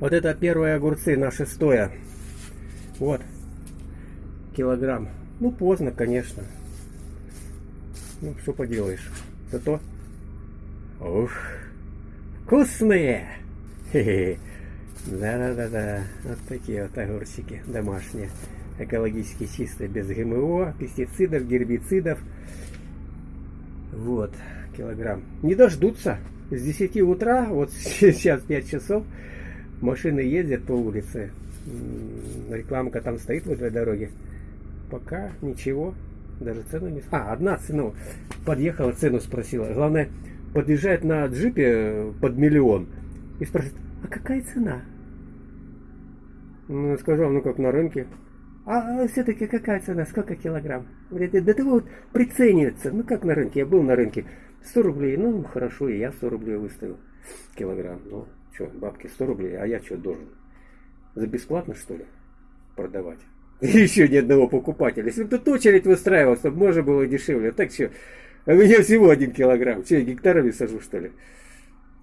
Вот это первые огурцы на шестое. Вот. Килограмм. Ну, поздно, конечно. Ну, что поделаешь. Зато... Ух, вкусные! Да-да-да-да. Вот такие вот огурчики домашние. Экологически чистые, без ГМО, пестицидов, гербицидов. Вот, килограмм. Не дождутся. С 10 утра, вот сейчас 5 часов, машины ездят по улице. Рекламка там стоит возле дороги. Пока ничего. Даже цену не... А, одна цену. Подъехала, цену спросила. Главное, подъезжает на джипе под миллион. И спрашивает, а какая цена? Ну, сказал, ну как на рынке. А все-таки какая цена? Сколько килограмм? Говорит, да ты вот приценивается. Ну как на рынке? Я был на рынке. 100 рублей. Ну, хорошо, и я 100 рублей выставил. Килограмм. Ну, что, бабки 100 рублей, а я что должен? За бесплатно, что ли, продавать? Еще ни одного покупателя. Если бы тут очередь выстраивалась, чтобы можно было дешевле. Так что, а у меня всего один килограмм. Че, я гектарами сажу, что ли?